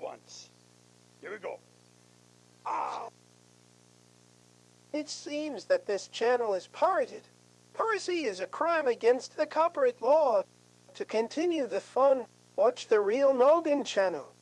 once. Here we go. Ah! It seems that this channel is pirated. Piracy is a crime against the copyright law. To continue the fun, watch the real Noggin channel.